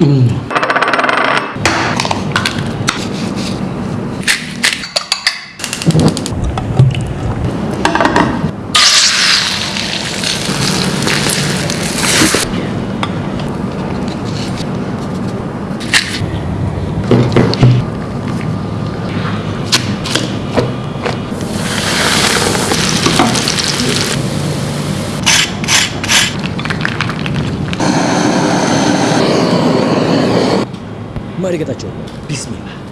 Mm. Kita coba. Bismillah.